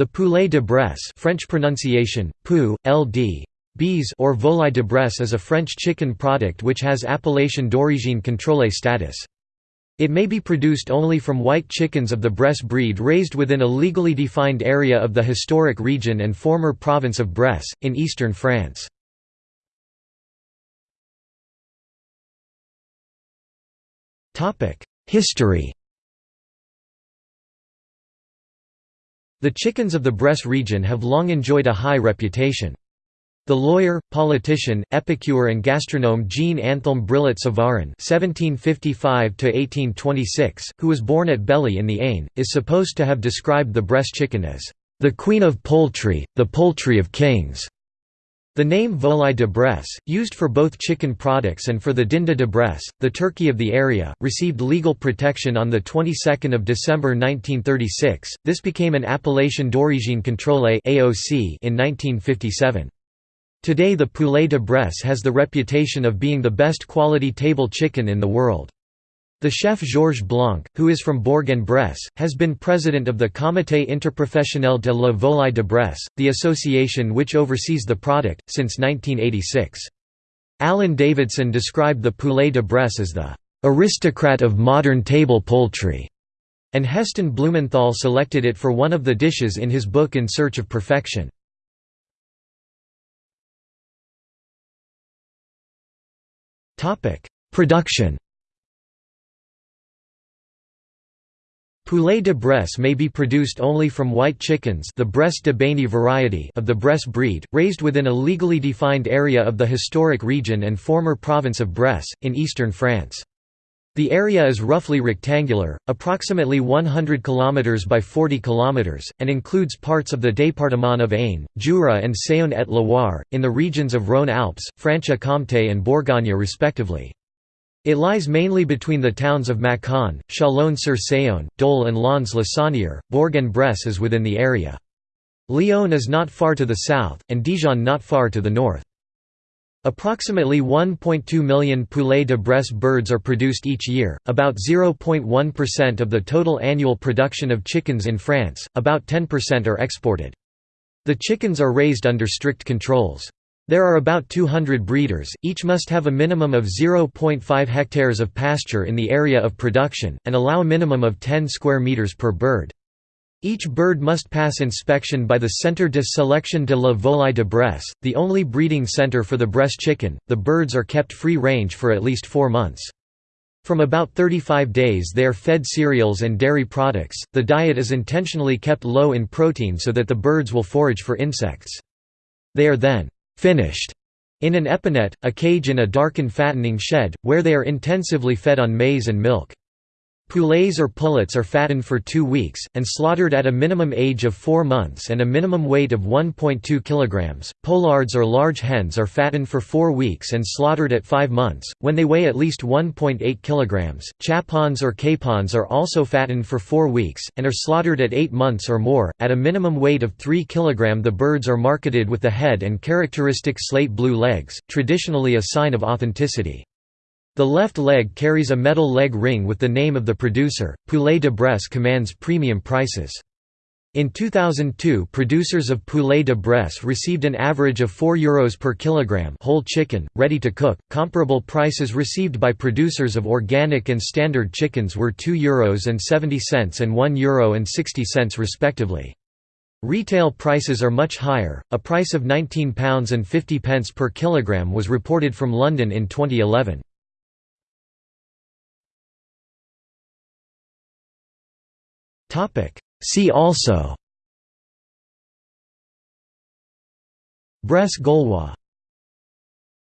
The poulet de Bresse French pronunciation, pou, ld. Bees or volaille de Bresse is a French chicken product which has appellation d'origine contrôlée status. It may be produced only from white chickens of the Bresse breed raised within a legally defined area of the historic region and former province of Bresse, in eastern France. History The chickens of the Bresse region have long enjoyed a high reputation. The lawyer, politician, epicure and gastronome Jean-Anthelme Brillat-Savarin who was born at Belley in the Ain, is supposed to have described the Bresse chicken as, "...the queen of poultry, the poultry of kings." The name volaille de Bresse, used for both chicken products and for the dinde de Bresse, the turkey of the area, received legal protection on the 22nd of December 1936. This became an appellation d'origine contrôlée (AOC) in 1957. Today the poulet de Bresse has the reputation of being the best quality table chicken in the world. The chef Georges Blanc, who is from Bourg-en-Bresse, has been president of the Comité interprofessionnel de la volaille de Bresse, the association which oversees the product, since 1986. Alan Davidson described the poulet de Bresse as the "...aristocrat of modern table poultry", and Heston Blumenthal selected it for one of the dishes in his book In Search of Perfection. Production Poulet de Bresse may be produced only from white chickens the Bresse de Bény variety of the Bresse breed, raised within a legally defined area of the historic region and former province of Bresse, in eastern France. The area is roughly rectangular, approximately 100 km by 40 km, and includes parts of the département of Ain, Jura and Saône-et-Loire, in the regions of Rhône-Alpes, Franche-Comté and Bourgogne respectively. It lies mainly between the towns of Mâcon, Chalon-sur-Saône, Dole and Lons-le-Saunier. Bourg-en-Bresse is within the area. Lyon is not far to the south, and Dijon not far to the north. Approximately 1.2 million poulet de Bresse birds are produced each year, about 0.1% of the total annual production of chickens in France, about 10% are exported. The chickens are raised under strict controls. There are about 200 breeders, each must have a minimum of 0.5 hectares of pasture in the area of production, and allow a minimum of 10 square meters per bird. Each bird must pass inspection by the Centre de sélection de la volaille de Bresse, the only breeding center for the Bresse chicken. The birds are kept free range for at least four months. From about 35 days they are fed cereals and dairy products. The diet is intentionally kept low in protein so that the birds will forage for insects. They are then finished in an epinette, a cage in a darkened fattening shed, where they are intensively fed on maize and milk. Poulets or pullets are fattened for two weeks, and slaughtered at a minimum age of four months and a minimum weight of 1.2 kg. Poulardes or large hens are fattened for four weeks and slaughtered at five months, when they weigh at least 1.8 kg. Chapons or capons are also fattened for four weeks, and are slaughtered at eight months or more, at a minimum weight of 3 kg. The birds are marketed with the head and characteristic slate blue legs, traditionally a sign of authenticity. The left leg carries a metal leg ring with the name of the producer. Poulet de Bresse commands premium prices. In 2002 producers of poulet de Bresse received an average of €4 per kilogram whole chicken, ready to cook. Comparable prices received by producers of organic and standard chickens were €2.70 and €1.60 respectively. Retail prices are much higher, a price of £19.50 per kilogram was reported from London in 2011. See also. Bresse Gauloise